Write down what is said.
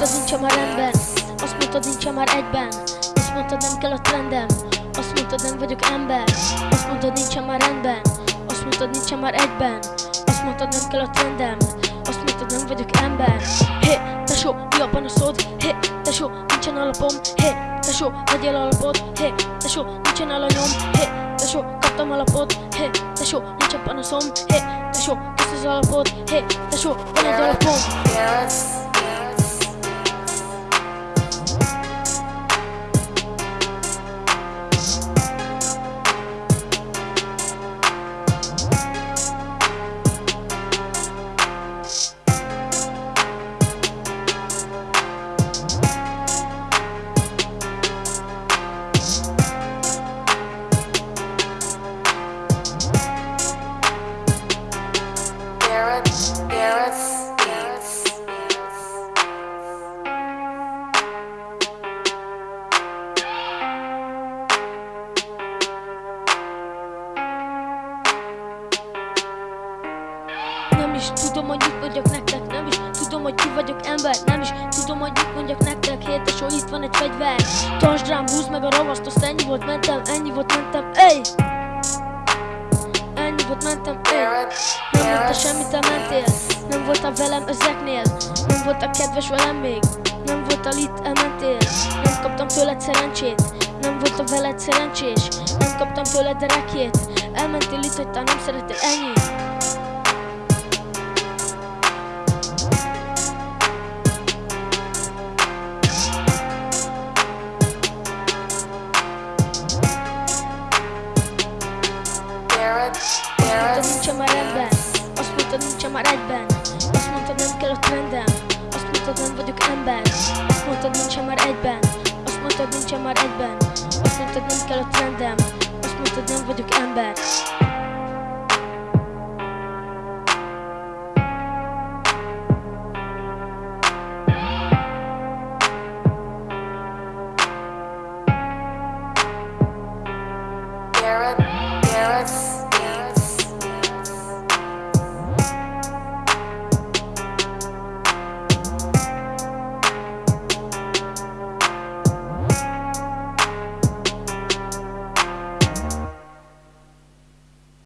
mondtad nincsen már rendben. Azt mondtad nincsen már egyben. Azt mondtad nem kell a trendem. Azt mondtad nem vagyok ember. Azt mondtad nincsen már rendben. Azt mondtad nincsen már egyben. Azt mondtad nem kell a trendem. Azt mondtad nem vagyok ember. Hé, tesó, mi a panaszod? Hé, tesó, nincsen alapom. Hé, tesó, vegyél alapot. Hé, tesó, nincsen alanyom. Hé, tesó, kaptam alapot. Hé, tesó, nincsen panaszom. Hé, tesó, kösz az alapot. Hé, tesó, van egy alapom is tudom, hogy mit mondjak nektek Nem is tudom, hogy ki vagyok ember Nem is tudom, hogy mit mondjak nektek. Hétesó, itt van egy fegyver. Tartsd rám, húzd meg a ravaszt Azt ennyi volt, mentem, ennyi volt, mentem. Ey! Volt, mentem! Garrett, Nem mondta semmit, elmentél Nem voltál velem ezeknél. Nem voltál kedves velem még. Nem voltál itt, elmentél. Nem kaptam tőled szerencsét. Nem voltam veled szerencsés. Nem kaptam tőled rekét. Elmentél itt, hogy te nem szeretél ennyi már egyben. Azt mondtad nem kell a trendem Azt mondtad nem vagyok ember.